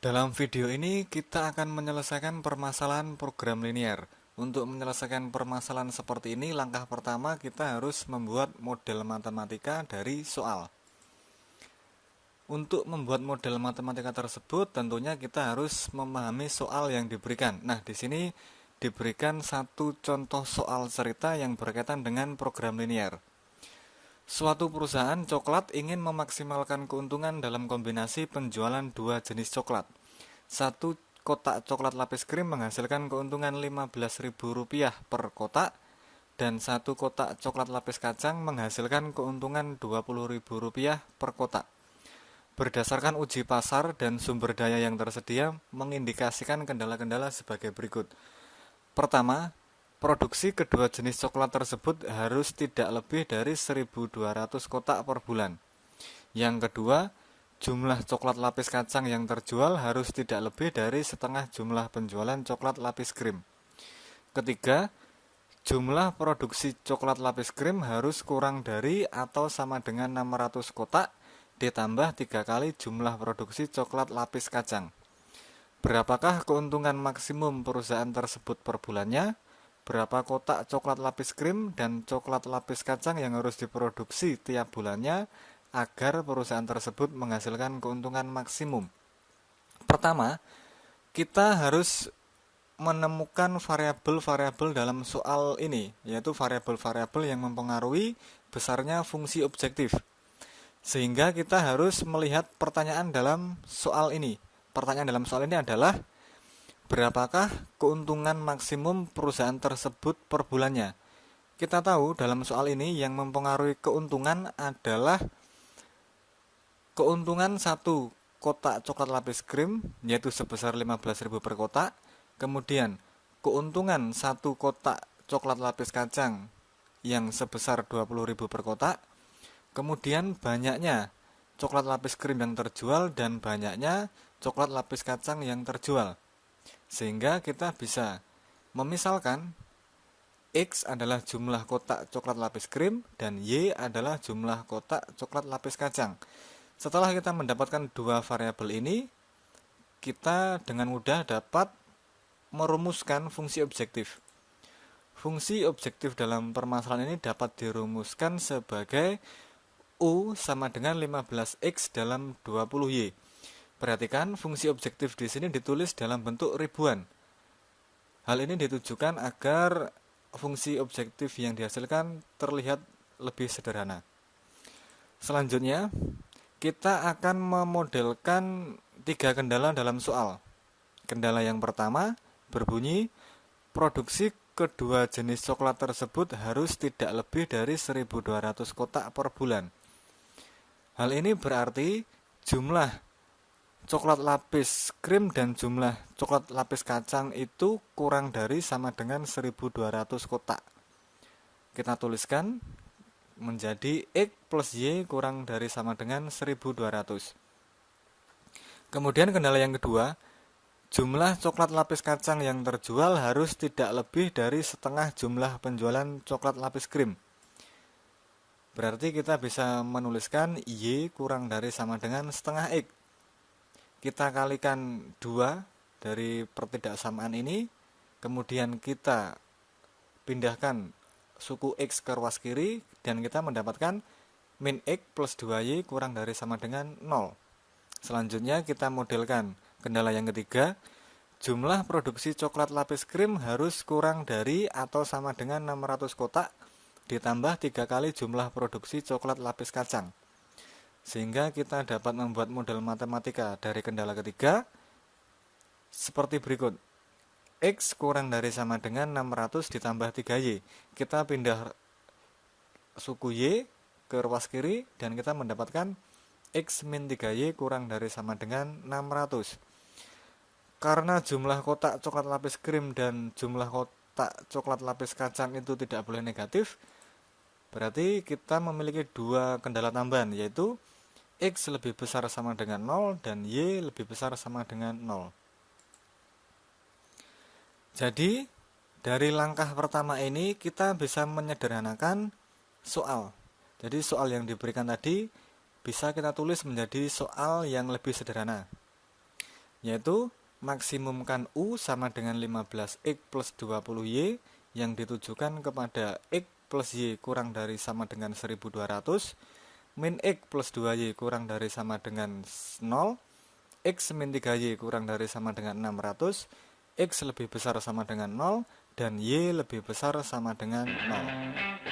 Dalam video ini kita akan menyelesaikan permasalahan program linear. Untuk menyelesaikan permasalahan seperti ini, langkah pertama kita harus membuat model matematika dari soal. Untuk membuat model matematika tersebut, tentunya kita harus memahami soal yang diberikan. Nah, di sini diberikan satu contoh soal cerita yang berkaitan dengan program linear. Suatu perusahaan coklat ingin memaksimalkan keuntungan dalam kombinasi penjualan dua jenis coklat. Satu kotak coklat lapis krim menghasilkan keuntungan Rp15.000 per kotak dan satu kotak coklat lapis kacang menghasilkan keuntungan Rp20.000 per kotak. Berdasarkan uji pasar dan sumber daya yang tersedia mengindikasikan kendala-kendala sebagai berikut. Pertama, Produksi kedua jenis coklat tersebut harus tidak lebih dari 1200 kotak per bulan. Yang kedua, jumlah coklat lapis kacang yang terjual harus tidak lebih dari setengah jumlah penjualan coklat lapis krim. Ketiga, jumlah produksi coklat lapis krim harus kurang dari atau sama dengan 600 kotak ditambah tiga kali jumlah produksi coklat lapis kacang. Berapakah keuntungan maksimum perusahaan tersebut per bulannya? Berapa kotak coklat lapis krim dan coklat lapis kacang yang harus diproduksi tiap bulannya agar perusahaan tersebut menghasilkan keuntungan maksimum. Pertama, kita harus menemukan variabel-variabel dalam soal ini, yaitu variabel-variabel yang mempengaruhi besarnya fungsi objektif. Sehingga kita harus melihat pertanyaan dalam soal ini. Pertanyaan dalam soal ini adalah Berapakah keuntungan maksimum perusahaan tersebut per bulannya? Kita tahu dalam soal ini yang mempengaruhi keuntungan adalah keuntungan satu kotak coklat lapis krim yaitu sebesar 15.000 per kotak. Kemudian keuntungan satu kotak coklat lapis kacang yang sebesar 20.000 per kotak. Kemudian banyaknya coklat lapis krim yang terjual dan banyaknya coklat lapis kacang yang terjual. Sehingga kita bisa memisalkan X adalah jumlah kotak coklat lapis krim dan Y adalah jumlah kotak coklat lapis kacang. Setelah kita mendapatkan dua variabel ini, kita dengan mudah dapat merumuskan fungsi objektif. Fungsi objektif dalam permasalahan ini dapat dirumuskan sebagai U sama dengan 15X dalam 20Y. Perhatikan fungsi objektif di sini ditulis dalam bentuk ribuan. Hal ini ditujukan agar fungsi objektif yang dihasilkan terlihat lebih sederhana. Selanjutnya, kita akan memodelkan tiga kendala dalam soal. Kendala yang pertama berbunyi, produksi kedua jenis coklat tersebut harus tidak lebih dari 1200 kotak per bulan. Hal ini berarti jumlah coklat lapis krim dan jumlah coklat lapis kacang itu kurang dari sama dengan 1200 kotak. Kita tuliskan menjadi X plus Y kurang dari sama dengan 1200. Kemudian kendala yang kedua, jumlah coklat lapis kacang yang terjual harus tidak lebih dari setengah jumlah penjualan coklat lapis krim. Berarti kita bisa menuliskan Y kurang dari sama dengan setengah X kita kalikan dua dari pertidaksamaan ini kemudian kita pindahkan suku X ke ruas kiri dan kita mendapatkan min X plus 2Y kurang dari sama dengan 0 selanjutnya kita modelkan kendala yang ketiga. Jumlah produksi coklat lapis krim harus kurang dari atau sama dengan 600 kotak ditambah tiga kali jumlah produksi coklat lapis kacang sehingga kita dapat membuat model matematika dari kendala ketiga seperti berikut. X kurang dari sama dengan 600 ditambah 3Y. Kita pindah suku Y ke ruas kiri dan kita mendapatkan X min 3Y kurang dari sama dengan 600. Karena jumlah kotak coklat lapis krim dan jumlah kotak coklat lapis kacang itu tidak boleh negatif, berarti kita memiliki dua kendala tambahan yaitu X lebih besar sama dengan 0 dan Y lebih besar sama dengan 0. Jadi, dari langkah pertama ini kita bisa menyederhanakan soal. Jadi soal yang diberikan tadi bisa kita tulis menjadi soal yang lebih sederhana. yaitu maksimumkan U sama dengan 15X plus 20Y yang ditujukan kepada X plus Y kurang dari sama dengan 1200 min X plus 2Y kurang dari sama dengan 0 X min 3Y kurang dari sama dengan 600 X lebih besar sama dengan 0 dan Y lebih besar sama dengan 0